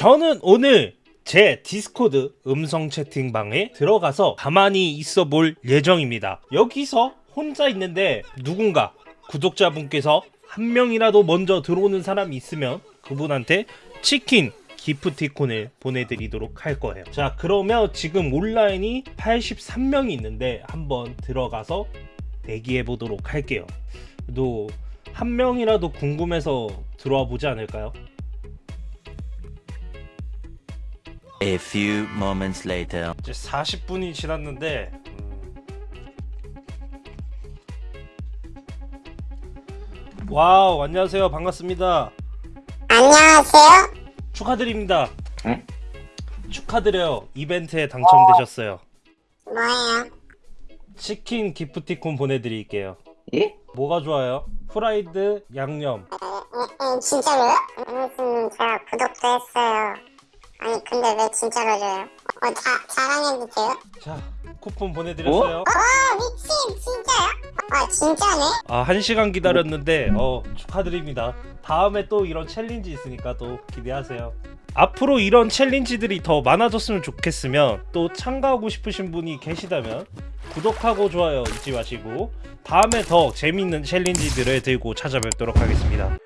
저는 오늘 제 디스코드 음성 채팅방에 들어가서 가만히 있어 볼 예정입니다. 여기서 혼자 있는데 누군가 구독자분께서 한 명이라도 먼저 들어오는 사람이 있으면 그분한테 치킨 기프티콘을 보내드리도록 할 거예요. 자, 그러면 지금 온라인이 83명이 있는데 한번 들어가서 대기해 보도록 할게요. 또 한 명이라도 궁금해서 들어와 보지 않을까요? A few moments later. 이제 40분이 지났는데 음. 와우 안녕하세요 반갑습니다 안녕하세요. 축하드립니다 응? 축하드려요 이벤트에 당첨되셨어요 뭐예요? 치킨 기프티콘 보내드릴게요 예? 뭐가 좋아요? 프라이드 양념 에, 에, 진짜로요? 무슨 제가 구독도 했어요. 근데 왜 진짜로 줘요? 어, 자, 자랑해도 돼요? 자 쿠폰 보내드렸어요 아 미친 진짜요? 아 진짜네? 아, 한 시간 기다렸는데 어, 축하드립니다. 다음에 또 이런 challenge 있으니까 또 기대하세요. 앞으로 이런 challenge들이 더 많아졌으면 좋겠으면 또 참가하고 싶으신 분이 계시다면 구독하고 좋아요 잊지 마시고 다음에 더 재밌는 챌린지들을 들고 찾아뵙도록 하겠습니다.